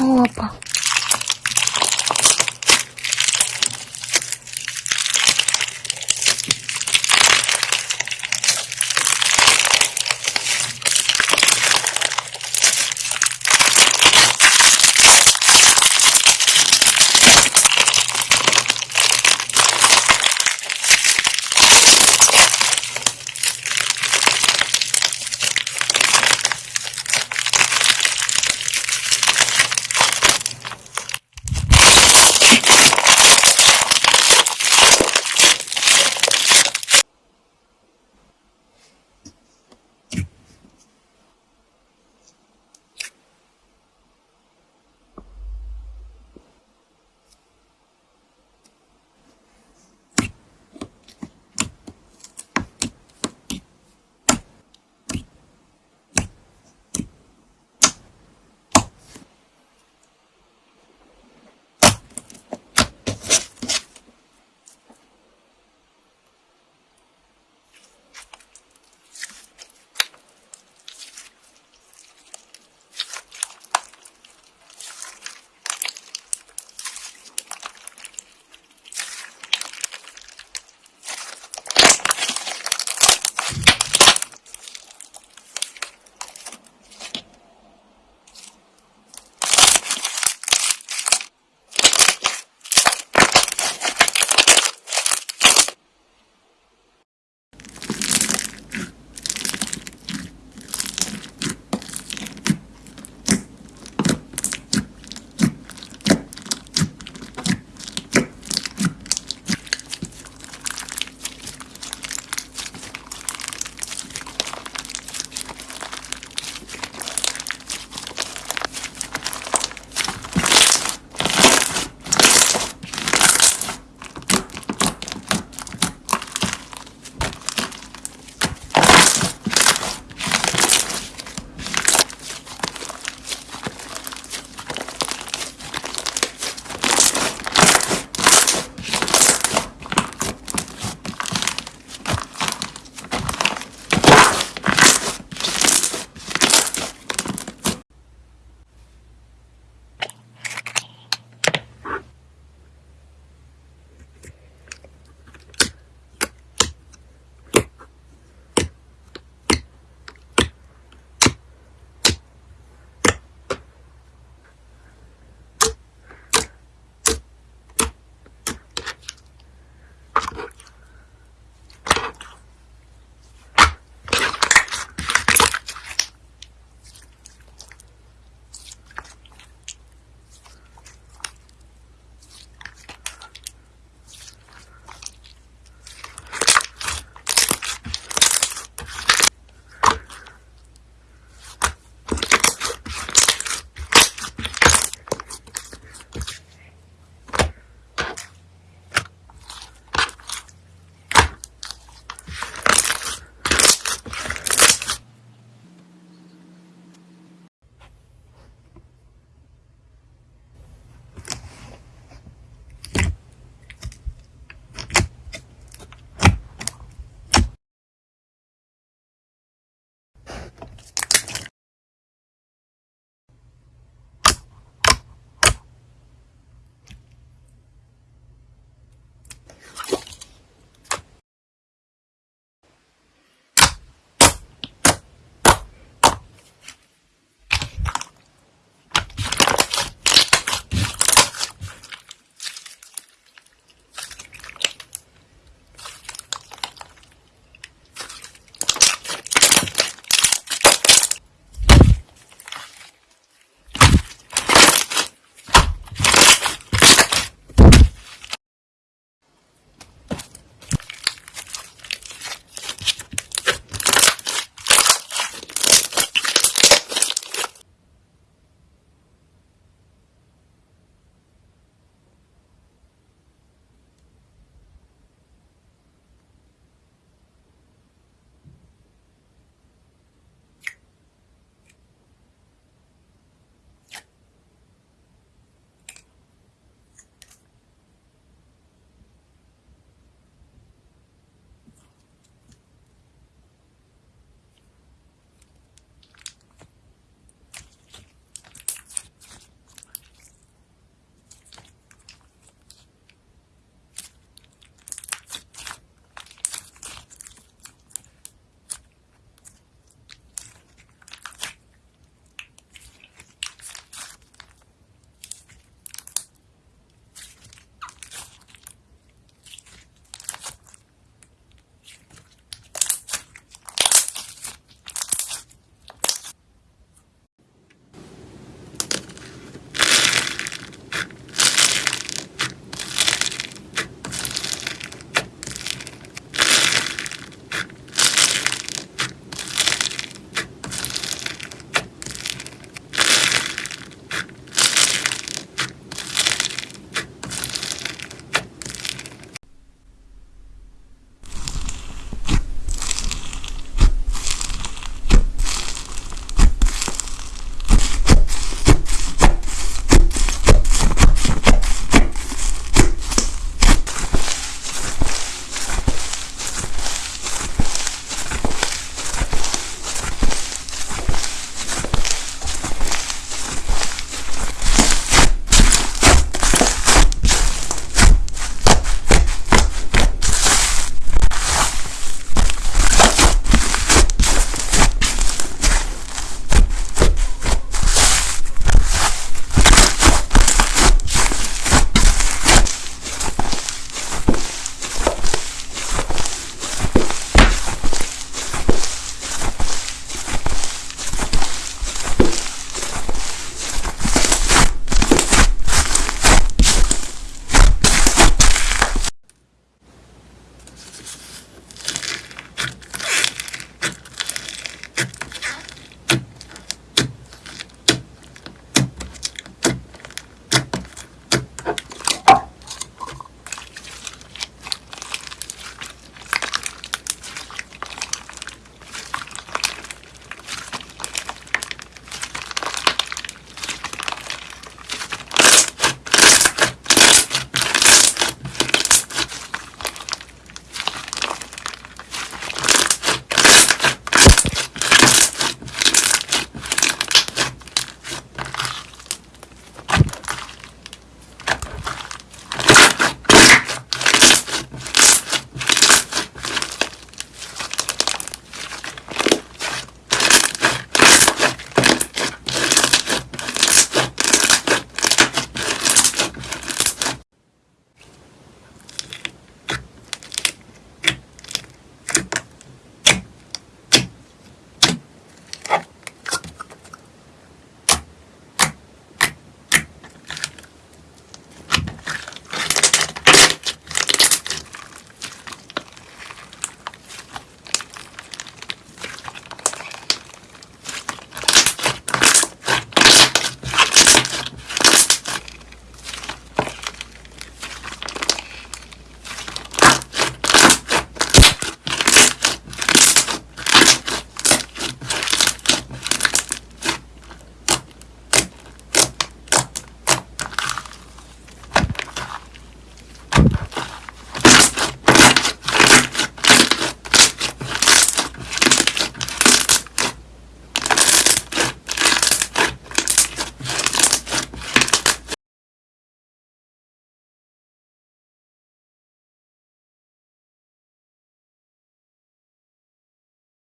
어 아파.